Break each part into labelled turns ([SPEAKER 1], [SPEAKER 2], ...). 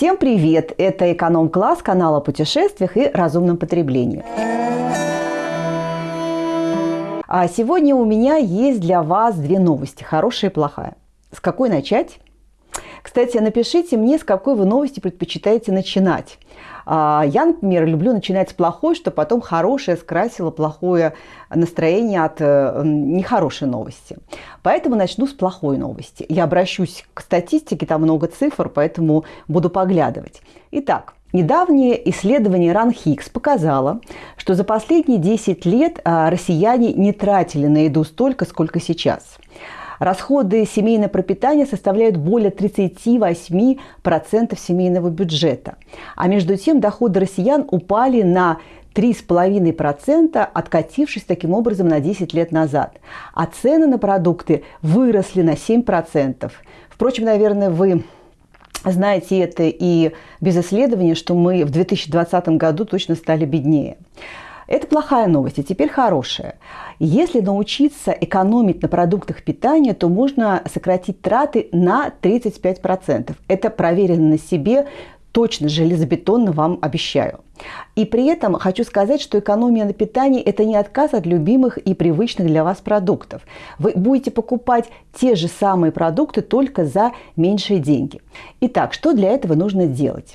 [SPEAKER 1] Всем привет! Это эконом-класс канала о путешествиях и разумном потреблении. А сегодня у меня есть для вас две новости, хорошая и плохая. С какой начать? Кстати, напишите мне, с какой вы новости предпочитаете начинать. А, я, например, люблю начинать с плохой, чтобы потом хорошее скрасило плохое настроение от э, нехорошей новости. Поэтому начну с плохой новости. Я обращусь к статистике, там много цифр, поэтому буду поглядывать. Итак, Недавнее исследование РАНХИКС показало, что за последние 10 лет а, россияне не тратили на еду столько, сколько сейчас. Расходы семейного пропитания составляют более 38% семейного бюджета. А между тем доходы россиян упали на 3,5%, откатившись таким образом на 10 лет назад. А цены на продукты выросли на 7%. Впрочем, наверное, вы знаете это и без исследования, что мы в 2020 году точно стали беднее. Это плохая новость, а теперь хорошая. Если научиться экономить на продуктах питания, то можно сократить траты на 35%. Это проверено на себе, точно железобетонно вам обещаю. И при этом хочу сказать, что экономия на питании – это не отказ от любимых и привычных для вас продуктов. Вы будете покупать те же самые продукты только за меньшие деньги. Итак, что для этого нужно делать?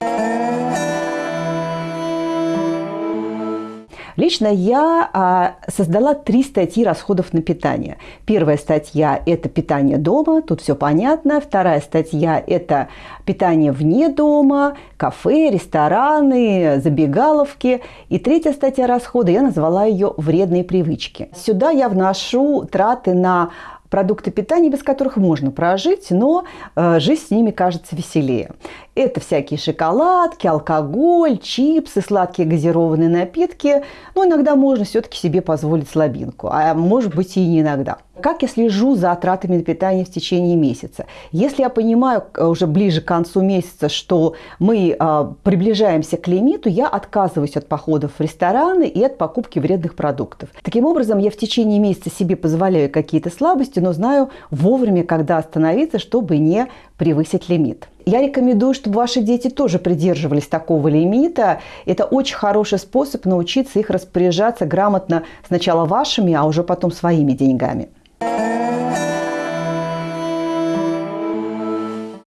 [SPEAKER 1] Лично я а, создала три статьи расходов на питание. Первая статья – это питание дома, тут все понятно. Вторая статья – это питание вне дома, кафе, рестораны, забегаловки. И третья статья расхода, я назвала ее «Вредные привычки». Сюда я вношу траты на продукты питания, без которых можно прожить, но э, жизнь с ними кажется веселее. Это всякие шоколадки, алкоголь, чипсы, сладкие газированные напитки. Но иногда можно все-таки себе позволить слабинку, а может быть и не иногда. Как я слежу за тратами на питание в течение месяца? Если я понимаю э, уже ближе к концу месяца, что мы э, приближаемся к лимиту, я отказываюсь от походов в рестораны и от покупки вредных продуктов. Таким образом, я в течение месяца себе позволяю какие-то слабости, но знаю вовремя, когда остановиться, чтобы не превысить лимит. Я рекомендую, чтобы ваши дети тоже придерживались такого лимита. Это очень хороший способ научиться их распоряжаться грамотно сначала вашими, а уже потом своими деньгами.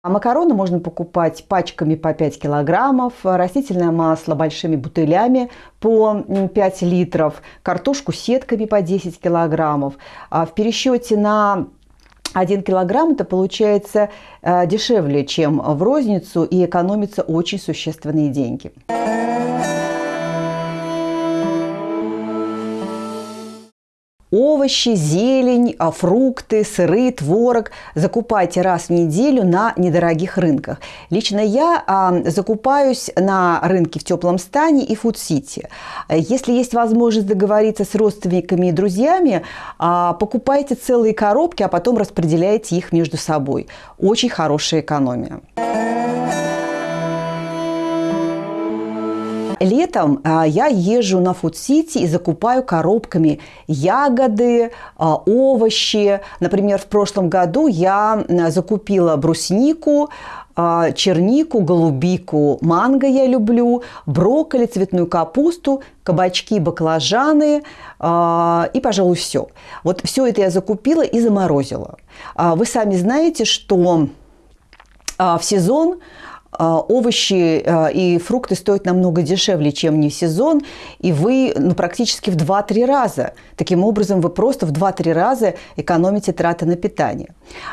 [SPEAKER 1] А макароны можно покупать пачками по 5 килограммов, растительное масло большими бутылями по 5 литров, картошку сетками по 10 килограммов. А в пересчете на 1 килограмм это получается э, дешевле, чем в розницу и экономится очень существенные деньги. Овощи, зелень, а, фрукты, сыры, творог закупайте раз в неделю на недорогих рынках. Лично я а, закупаюсь на рынке в теплом стане и фуд-сити. Если есть возможность договориться с родственниками и друзьями, а, покупайте целые коробки, а потом распределяйте их между собой. Очень хорошая экономия. Летом а, я езжу на фуд-сити и закупаю коробками ягоды, а, овощи. Например, в прошлом году я закупила бруснику, а, чернику, голубику, манго я люблю, брокколи, цветную капусту, кабачки, баклажаны и, пожалуй, все. Вот все это я закупила и заморозила. Вы сами знаете, что в сезон овощи а, и фрукты стоят намного дешевле, чем не в сезон, и вы ну, практически в 2-3 раза. Таким образом, вы просто в 2-3 раза экономите траты на питание.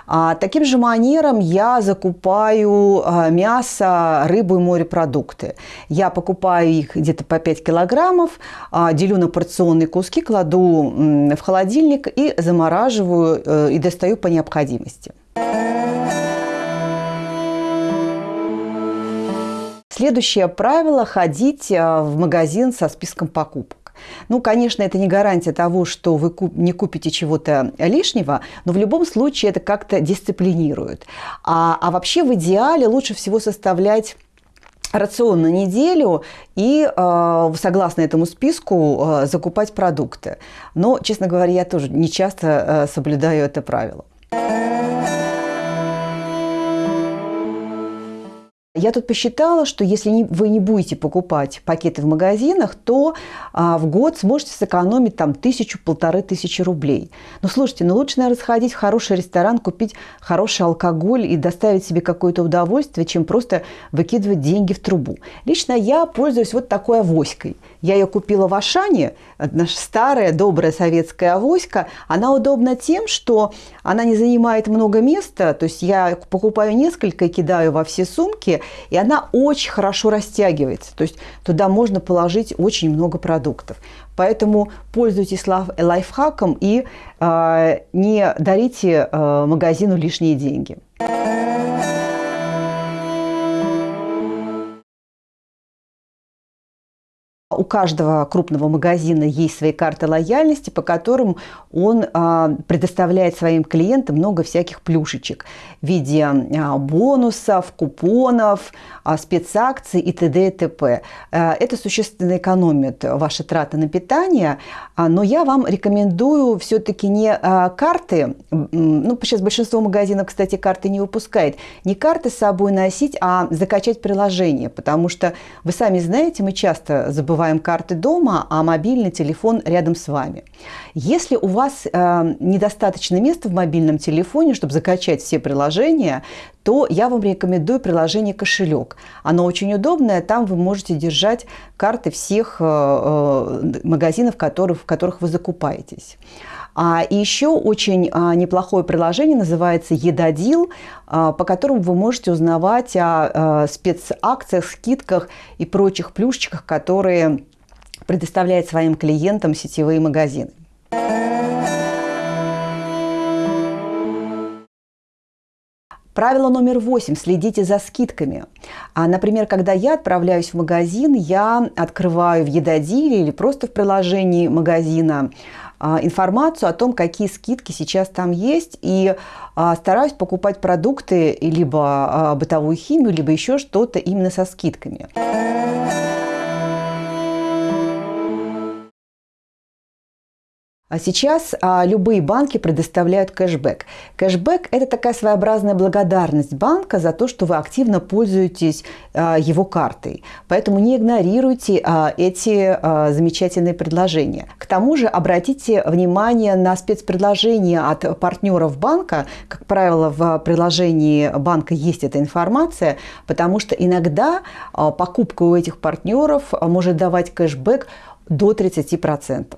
[SPEAKER 1] А таким же манером я закупаю а, мясо, рыбу и морепродукты. Я покупаю их где-то по 5 килограммов, делю на порционные куски, кладу в холодильник и замораживаю э, и достаю по необходимости. Следующее правило – ходить э, в магазин со списком покупок. Ну, конечно, это не гарантия того, что вы не купите чего-то лишнего, но в любом случае это как-то дисциплинирует. А, а вообще в идеале лучше всего составлять рацион на неделю и, э, согласно этому списку, э, закупать продукты. Но, честно говоря, я тоже не часто соблюдаю это правило. Я тут посчитала, что если не, вы не будете покупать пакеты в магазинах, то а, в год сможете сэкономить там тысячу-полторы тысячи рублей. Но слушайте, ну лучше, наверное, сходить в хороший ресторан, купить хороший алкоголь и доставить себе какое-то удовольствие, чем просто выкидывать деньги в трубу. Лично я пользуюсь вот такой авоськой. Я ее купила в Ашане, наша старая добрая советская авоська. Она удобна тем, что она не занимает много места, то есть я покупаю несколько и кидаю во все сумки, и она очень хорошо растягивается. То есть туда можно положить очень много продуктов. Поэтому пользуйтесь лайфхаком и э, не дарите э, магазину лишние деньги. У каждого крупного магазина есть свои карты лояльности, по которым он а, предоставляет своим клиентам много всяких плюшечек в виде а, бонусов, купонов, а, спецакций и т.д. и т.п. Это существенно экономит ваши траты на питание, но я вам рекомендую все-таки не карты, ну, сейчас большинство магазинов, кстати, карты не выпускает, не карты с собой носить, а закачать приложение, потому что вы сами знаете, мы часто забываем забываем карты дома, а мобильный телефон рядом с вами. Если у вас э, недостаточно места в мобильном телефоне, чтобы закачать все приложения, то я вам рекомендую приложение «Кошелек». Оно очень удобное, там вы можете держать карты всех э, э, магазинов, в которых, в которых вы закупаетесь. А, еще очень а, неплохое приложение называется «Едодил», а, по которому вы можете узнавать о спецакциях, скидках и прочих плюшечках, которые предоставляет своим клиентам сетевые магазины. Правило номер восемь. Следите за скидками. А, например, когда я отправляюсь в магазин, я открываю в едодиле или просто в приложении магазина а, информацию о том, какие скидки сейчас там есть, и а, стараюсь покупать продукты либо а, бытовую химию, либо еще что-то именно со скидками. А сейчас а, любые банки предоставляют кэшбэк. Кэшбэк – это такая своеобразная благодарность банка за то, что вы активно пользуетесь а, его картой. Поэтому не игнорируйте а, эти а, замечательные предложения. К тому же обратите внимание на спецпредложения от партнеров банка. Как правило, в приложении банка есть эта информация, потому что иногда а, покупка у этих партнеров может давать кэшбэк до 30%.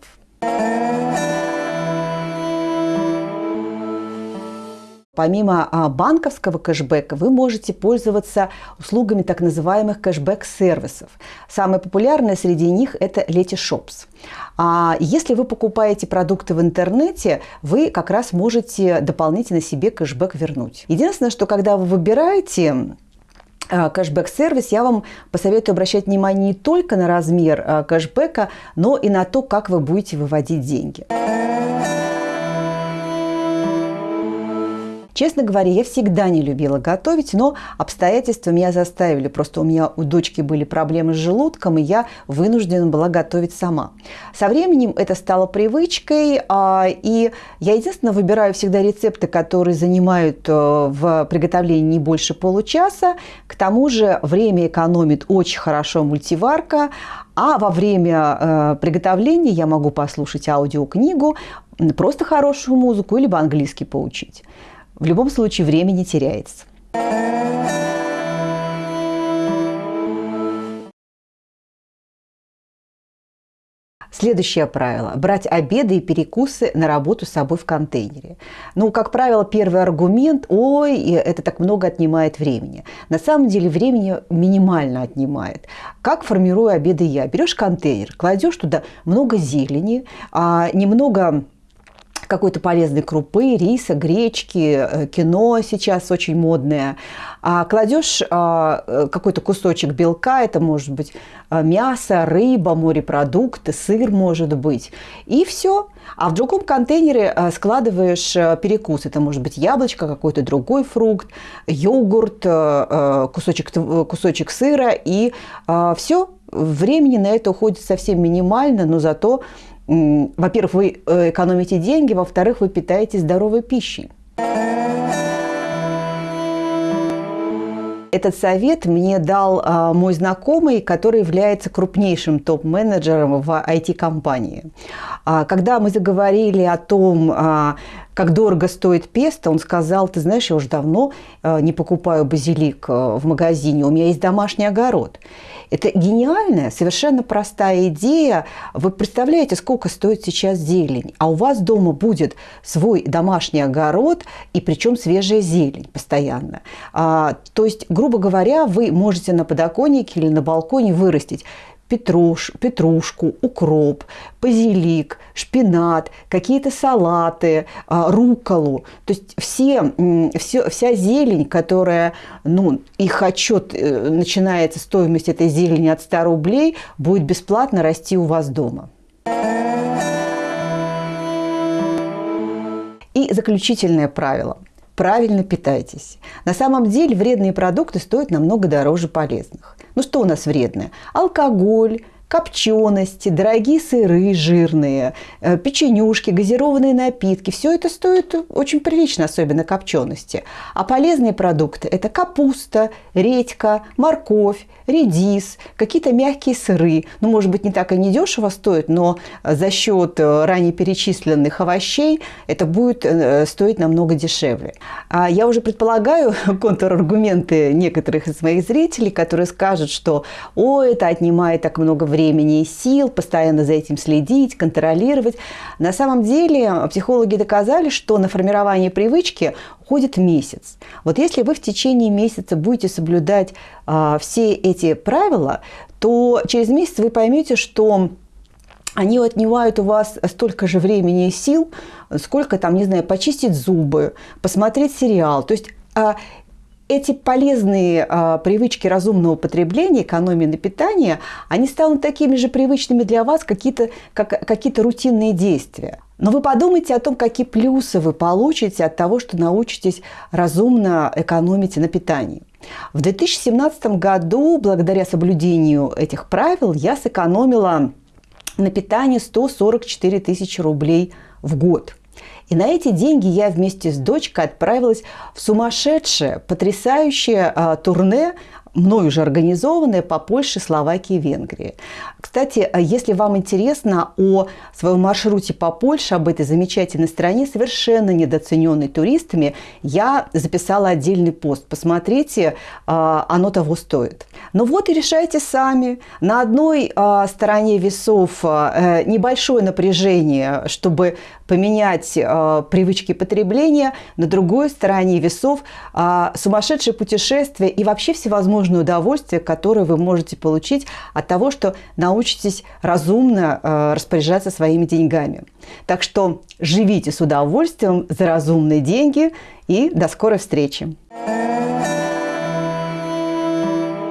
[SPEAKER 1] Помимо а, банковского кэшбэка вы можете пользоваться услугами так называемых кэшбэк-сервисов. Самое популярное среди них – это Letyshops. А если вы покупаете продукты в интернете, вы как раз можете дополнительно себе кэшбэк вернуть. Единственное, что когда вы выбираете кэшбэк-сервис, я вам посоветую обращать внимание не только на размер а, кэшбэка, но и на то, как вы будете выводить деньги. Честно говоря, я всегда не любила готовить, но обстоятельства меня заставили. Просто у меня у дочки были проблемы с желудком, и я вынуждена была готовить сама. Со временем это стало привычкой, а, и я единственное выбираю всегда рецепты, которые занимают э, в приготовлении не больше получаса. К тому же время экономит очень хорошо мультиварка, а во время э, приготовления я могу послушать аудиокнигу, просто хорошую музыку, либо английский поучить. В любом случае время не теряется. Следующее правило – брать обеды и перекусы на работу с собой в контейнере. Ну, как правило, первый аргумент – ой, это так много отнимает времени. На самом деле времени минимально отнимает. Как формирую обеды я? Берешь контейнер, кладешь туда много зелени, а, немного какой-то полезной крупы, риса, гречки, э, кино сейчас очень модное. А кладешь а, э, какой-то кусочек белка, это может быть а, мясо, рыба, морепродукты, сыр может быть, и все. А в другом контейнере складываешь перекус. Это может быть яблочко, какой-то другой фрукт, йогурт, кусочек, кусочек сыра, и все. Времени на это уходит совсем минимально, но зато во-первых, вы э, экономите деньги, во-вторых, вы питаетесь здоровой пищей. этот совет мне дал а, мой знакомый, который является крупнейшим топ-менеджером в IT-компании. А, когда мы заговорили о том, а, как дорого стоит песто, он сказал, ты знаешь, я уже давно а, не покупаю базилик а, в магазине, у меня есть домашний огород. Это гениальная, совершенно простая идея. Вы представляете, сколько стоит сейчас зелень, а у вас дома будет свой домашний огород, и причем свежая зелень постоянно. А, то есть, грубо говоря, вы можете на подоконнике или на балконе вырастить петруш, петрушку, укроп, базилик, шпинат, какие-то салаты, а, руколу. То есть все, все, вся зелень, которая, ну, их отчет э, начинается, стоимость этой зелени от 100 рублей, будет бесплатно расти у вас дома. И заключительное правило – правильно питайтесь. На самом деле вредные продукты стоят намного дороже полезных. Ну что у нас вредное? Алкоголь, копчености, дорогие сыры жирные, э, печенюшки, газированные напитки. Все это стоит очень прилично, особенно копчености. А полезные продукты – это капуста, редька, морковь, редис, какие-то мягкие сыры. Ну, может быть, не так и не дешево стоит, но за счет э, ранее перечисленных овощей это будет э, стоить намного дешевле. А я уже предполагаю контраргументы некоторых из моих зрителей, которые скажут, что «О, это отнимает так много времени, времени и сил, постоянно за этим следить, контролировать. На самом деле психологи доказали, что на формирование привычки уходит месяц. Вот если вы в течение месяца будете соблюдать а, все эти правила, то через месяц вы поймете, что они отнимают у вас столько же времени и сил, сколько там, не знаю, почистить зубы, посмотреть сериал. То есть а, эти полезные а, привычки разумного потребления, экономии на питание, они станут такими же привычными для вас, какие-то, как, какие-то рутинные действия. Но вы подумайте о том, какие плюсы вы получите от того, что научитесь разумно экономить на питании. В 2017 году, благодаря соблюдению этих правил, я сэкономила на питании 144 тысячи рублей в год – и на эти деньги я вместе с дочкой отправилась в сумасшедшее, потрясающее а, турне мною уже организованные по Польше, Словакии и Венгрии. Кстати, если вам интересно о своем маршруте по Польше, об этой замечательной стране, совершенно недооцененной туристами, я записала отдельный пост. Посмотрите, а, оно того стоит. Ну вот и решайте сами. На одной а, стороне весов а, э, небольшое напряжение, чтобы поменять привычки потребления, на другой стороне весов сумасшедшее путешествие и вообще всевозможные возможное удовольствие, которое вы можете получить от того, что научитесь разумно э, распоряжаться своими деньгами. Так что живите с удовольствием за разумные деньги и до скорой встречи!